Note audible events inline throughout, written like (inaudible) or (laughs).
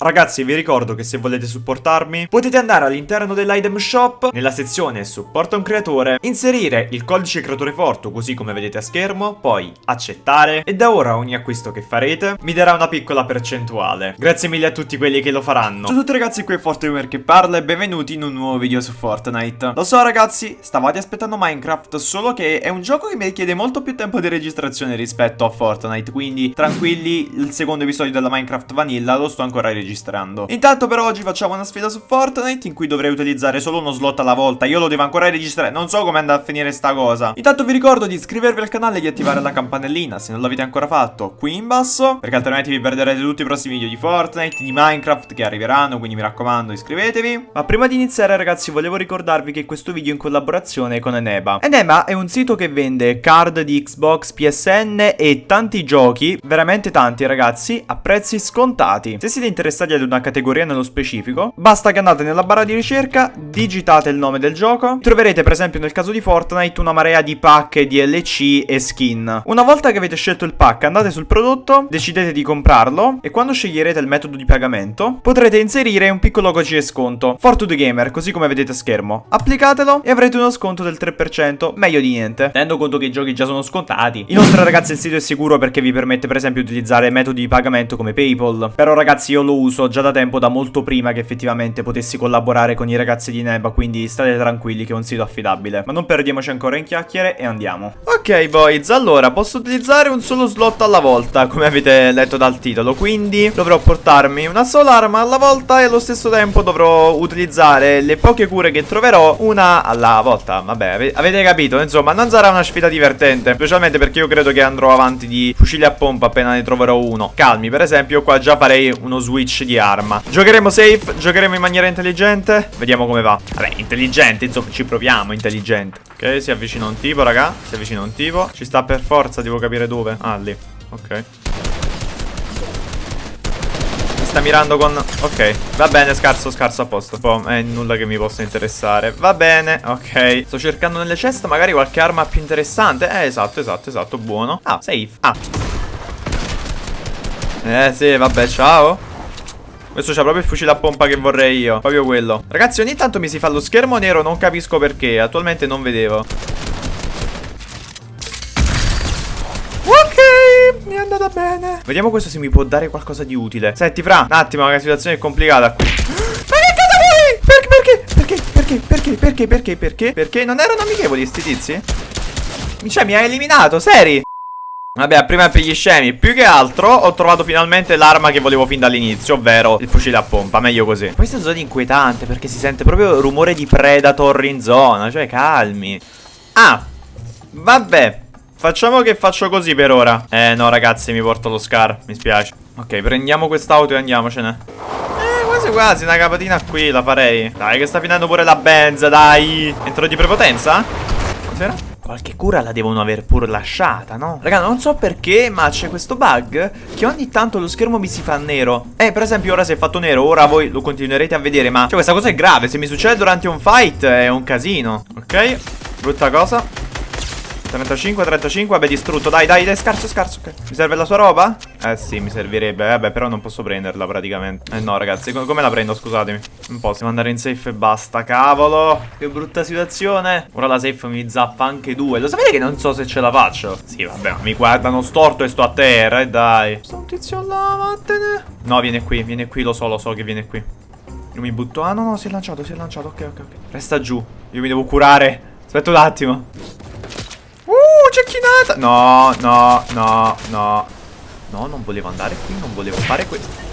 Ragazzi vi ricordo che se volete supportarmi potete andare all'interno dell'item shop nella sezione supporta un creatore inserire il codice creatore forte così come vedete a schermo poi accettare e da ora ogni acquisto che farete mi darà una piccola percentuale. Grazie mille a tutti quelli che lo faranno. Ciao a tutti ragazzi qui è Fortegamer che parla e benvenuti in un nuovo video su Fortnite. Lo so ragazzi stavate aspettando Minecraft solo che è un gioco che mi richiede molto più tempo di registrazione rispetto a Fortnite quindi tranquilli il secondo episodio della Minecraft Vanilla lo sto ancora registrando registrando. Intanto per oggi facciamo una sfida su Fortnite In cui dovrei utilizzare solo uno slot alla volta. Io lo devo ancora registrare. Non so come andrà a finire sta cosa. Intanto vi ricordo di iscrivervi al canale e di attivare la campanellina Se non l'avete ancora fatto qui in basso. Perché altrimenti vi perderete tutti i prossimi video di Fortnite Di Minecraft che arriveranno Quindi mi raccomando iscrivetevi. Ma prima di iniziare ragazzi volevo ricordarvi che questo video è in collaborazione con Eneba. Eneba è un sito che vende card di Xbox, PSN e tanti giochi Veramente tanti ragazzi A prezzi scontati. Se siete interessati interessati ad una categoria nello specifico, basta che andate nella barra di ricerca, digitate il nome del gioco, troverete per esempio nel caso di Fortnite una marea di pack, DLC e skin. Una volta che avete scelto il pack andate sul prodotto, decidete di comprarlo e quando sceglierete il metodo di pagamento potrete inserire un piccolo codice sconto, Fortune Gamer, così come vedete a schermo. Applicatelo e avrete uno sconto del 3%, meglio di niente, tenendo conto che i giochi già sono scontati. Inoltre ragazzi il sito è sicuro perché vi permette per esempio di utilizzare metodi di pagamento come Paypal, però ragazzi io lo uso uso già da tempo, da molto prima che effettivamente potessi collaborare con i ragazzi di Neba, quindi state tranquilli che è un sito affidabile. Ma non perdiamoci ancora in chiacchiere e andiamo. Ok boys, allora posso utilizzare un solo slot alla volta, come avete letto dal titolo, quindi dovrò portarmi una sola arma alla volta e allo stesso tempo dovrò utilizzare le poche cure che troverò una alla volta. Vabbè, avete capito, insomma, non sarà una sfida divertente, specialmente perché io credo che andrò avanti di fucili a pompa appena ne troverò uno. Calmi, per esempio, qua già farei uno switch switch di arma. Giocheremo safe, giocheremo in maniera intelligente? Vediamo come va. Vabbè, intelligente, insomma, ci proviamo, intelligente. Ok, si avvicina un tipo, raga. Si avvicina un tipo. Ci sta per forza, devo capire dove. Ah, lì. Ok. Mi sta mirando con... Ok, va bene, scarso, scarso a posto. Poi è nulla che mi possa interessare. Va bene, ok. Sto cercando nelle ceste magari qualche arma più interessante. Eh, esatto, esatto, esatto, buono. Ah, safe. Ah. Eh sì, vabbè, ciao questo c'ha proprio il fucile a pompa che vorrei io Proprio quello Ragazzi ogni tanto mi si fa lo schermo nero Non capisco perché Attualmente non vedevo mi è andata bene Vediamo questo se mi può dare qualcosa di utile Senti fra, un attimo, la situazione è complicata qui (gasps) Ma che cosa vuoi? Perché, perché, perché, perché, perché, perché, perché, perché? Perché non erano amichevoli sti tizi? Cioè mi ha eliminato, seri? Vabbè, prima per gli scemi. Più che altro ho trovato finalmente l'arma che volevo fin dall'inizio Ovvero il fucile a pompa, meglio così. Questa zona è inquietante perché si sente proprio rumore di Predator in zona Cioè calmi. Ah, vabbè Facciamo che faccio così per ora. Eh no ragazzi mi porto lo scar Mi spiace. Ok prendiamo quest'auto e andiamocene. Eh quasi quasi una capatina qui la farei. Dai che sta finendo pure la benza dai. Entro di prepotenza? Cos'era? Qualche cura la devono aver pur lasciata, no? Raga, non so perché, ma c'è questo bug che ogni tanto lo schermo mi si fa nero. Eh, per esempio, ora si è fatto nero, ora voi lo continuerete a vedere, ma... Cioè, questa cosa è grave, se mi succede durante un fight è un casino. Ok, brutta cosa. 35, 35, vabbè distrutto. Dai, dai, dai, scarso, scarso okay. Mi serve la sua roba? Eh sì, mi servirebbe. Vabbè, però non posso prenderla praticamente. Eh no, ragazzi, com come la prendo? Scusatemi? Non posso. Devo andare in safe e basta Cavolo. Che brutta situazione. Ora la safe mi zappa anche due. Lo sapete che non so se ce la faccio? Sì, vabbè, mi guardano storto e sto a terra, eh dai. Sto un tizio là, vattene. No, viene qui, viene qui, lo so, lo so che viene qui. Io mi butto. Ah, no, no, si è lanciato, si è lanciato. Ok, ok, ok. Resta giù. Io mi devo curare. Aspetta un attimo cecchinata No, no, no, no. No, non volevo andare qui, non volevo fare questo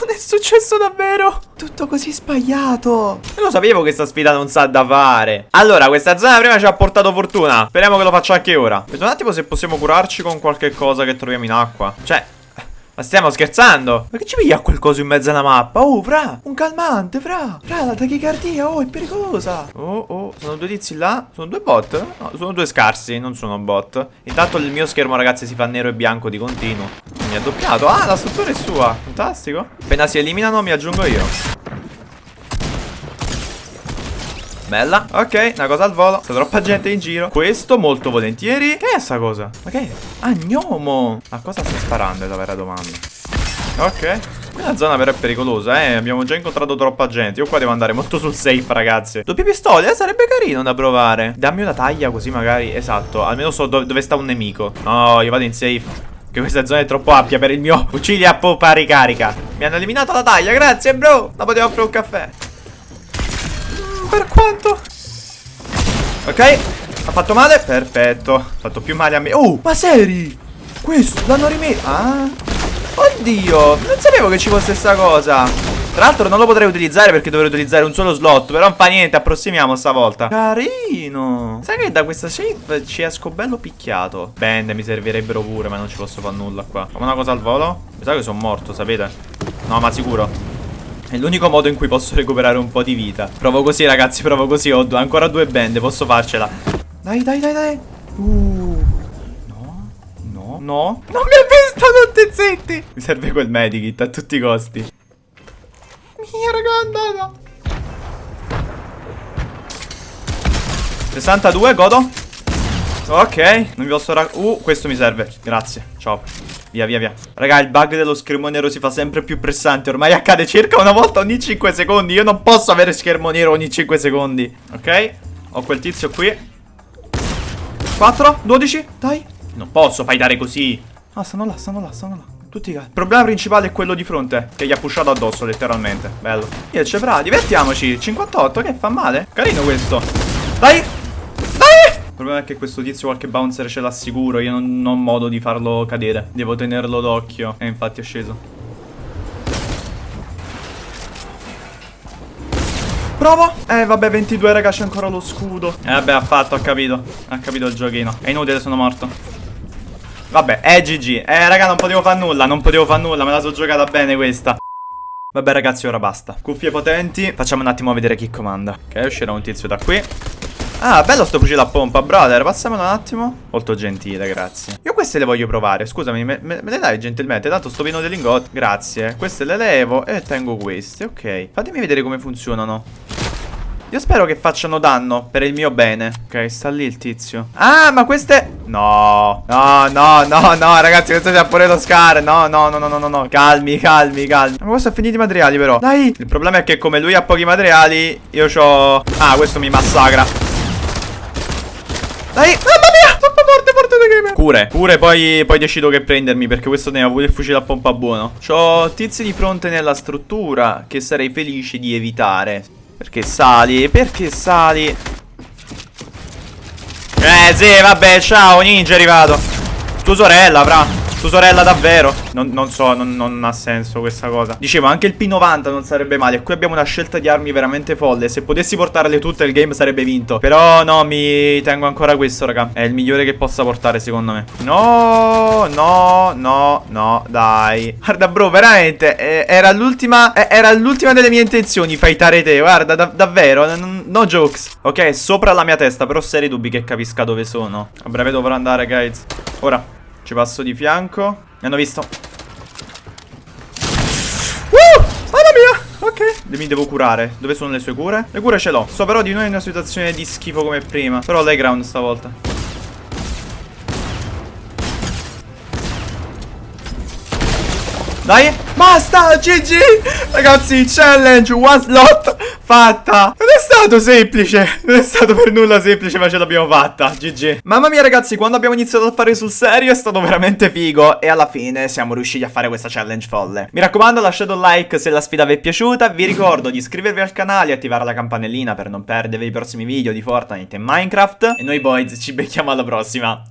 non è successo davvero. Tutto così sbagliato. Io lo sapevo che questa sfida non sa da fare. Allora questa zona prima ci ha portato fortuna. Speriamo che lo faccia anche ora. Vedo un attimo se possiamo curarci con qualche cosa che troviamo in acqua. Cioè ma stiamo scherzando? Ma che ci piglia quel coso in mezzo alla mappa? Oh, fra! Un calmante, fra! Fra, la tachicardia, oh, è pericolosa! Oh, oh, sono due tizi là? Sono due bot? No, sono due scarsi, non sono bot. Intanto il mio schermo, ragazzi, si fa nero e bianco di continuo. Mi ha doppiato. Ah, la struttura è sua. Fantastico. Appena si eliminano, mi aggiungo io. Bella Ok, una cosa al volo C'è troppa gente in giro Questo molto volentieri Che è sta cosa? Ma che è? Ah, gnomo A cosa sta sparando è la vera domanda Ok Quella zona però è pericolosa, eh. Abbiamo già incontrato troppa gente. Io qua devo andare molto sul safe, ragazzi. Doppie pistole, eh, sarebbe carino da provare. Dammi una taglia così magari. Esatto, almeno so dove, dove sta un nemico. No, io vado in safe. Che questa zona è troppo ampia per il mio (laughs) fucile a poppa ricarica. Mi hanno eliminato la taglia, grazie bro. Ma potevo offrire un caffè. Per quanto? Ok, ha fatto male? Perfetto. Ha fatto più male a me. Oh, ma seri? Questo l'hanno rimesso. Ah. Oddio, non sapevo che ci fosse sta cosa. Tra l'altro non lo potrei utilizzare perché dovrei utilizzare un solo slot Però non fa niente, approssimiamo stavolta Carino Sai che da questa safe ci esco bello picchiato Bende mi servirebbero pure ma non ci posso fare nulla qua Fammi una cosa al volo Mi sa che sono morto, sapete? No ma sicuro È l'unico modo in cui posso recuperare un po' di vita. Provo così ragazzi, provo così Ho ancora due bende, posso farcela. Dai, dai, dai, dai. Uh. No, no, no Non mi ha visto, non zitti. Mi serve quel medikit a tutti i costi. Mia, raga, andata. 62, godo. Ok, non vi posso ra... Uh, questo mi serve. Grazie. Ciao. Via, via, via. Raga, il bug dello schermo nero si fa sempre più pressante. Ormai accade circa una volta ogni 5 secondi. Io non posso avere schermo nero ogni 5 secondi. Ok? Ho quel tizio qui. 4, 12. Dai. Non posso fightare così. Ah, stanno là, stanno là, stanno là. Tutti i Il problema principale è quello di fronte Che gli ha pushato addosso letteralmente Bello Io c'è fra Divertiamoci 58 Che fa male Carino questo Dai il problema è che questo tizio qualche bouncer ce l'ha sicuro Io non, non ho modo di farlo cadere Devo tenerlo d'occhio E infatti è sceso Provo Eh vabbè 22 raga c'è ancora lo scudo Eh vabbè ha fatto ha capito Ha capito il giochino È inutile sono morto Vabbè, è GG. Eh, raga, non potevo fare nulla, non potevo fare nulla, me la sono giocata bene questa. Vabbè, ragazzi, ora basta. Cuffie potenti. Facciamo un attimo vedere chi comanda. Ok, uscirà un tizio da qui. Ah, bello sto fucile a pompa, brother. Passamelo un attimo. Molto gentile, grazie. Io queste le voglio provare. Scusami, me, me, me le dai gentilmente? Tanto sto pieno di lingotti. Grazie. Queste le levo e tengo queste. Ok. Fatemi vedere come funzionano. Io spero che facciano danno per il mio bene Ok, sta lì il tizio Ah, ma queste... No No, no, no, no, ragazzi Questo c'è pure lo scar No, no, no, no, no, no Calmi, calmi, calmi Ma questo ha finito i materiali però Dai Il problema è che come lui ha pochi materiali Io ho... Ah, questo mi massacra Dai. Mamma mia Troppo forte, forte the gamer Cure Cure, poi, poi decido che prendermi Perché questo ne ha pure il fucile a pompa buono. C'ho tizi di fronte nella struttura Che sarei felice di evitare. Perché sali? Perché sali? Eh sì, vabbè, ciao, ninja è arrivato. Tua sorella, fra tua sorella davvero? Non, non so, non, non, ha senso questa cosa. Dicevo, anche il P90 non sarebbe male. Qui abbiamo una scelta di armi veramente folle. Se potessi portarle tutte il game sarebbe vinto. Però no, mi tengo ancora questo, raga. È il migliore che possa portare secondo me. No, no, no, no, dai. Guarda bro, veramente eh, Era l'ultima eh, Era l'ultima delle mie intenzioni Fightare te, guarda, da davvero No jokes. Ok, sopra la mia testa Però seri dubbi che capisca dove sono. A breve dovrò andare, guys. Ora ci passo di fianco. Mi hanno visto. Uh! Mamma mia! Ok. Mi devo curare. Dove sono le sue cure? Le cure ce l'ho. So però di noi in una situazione di schifo come prima. Però l'high ground stavolta. Dai. Basta GG Ragazzi challenge One slot Fatta. Non è stato semplice. Non è stato per nulla semplice ma ce l'abbiamo fatta GG Mamma mia ragazzi quando abbiamo iniziato a fare sul serio è stato veramente figo E alla fine siamo riusciti a fare questa challenge folle. Mi raccomando lasciate un like se la sfida vi è piaciuta. Vi ricordo di iscrivervi al canale e attivare la campanellina per non perdere i prossimi video di Fortnite e Minecraft. E noi boys ci becchiamo alla prossima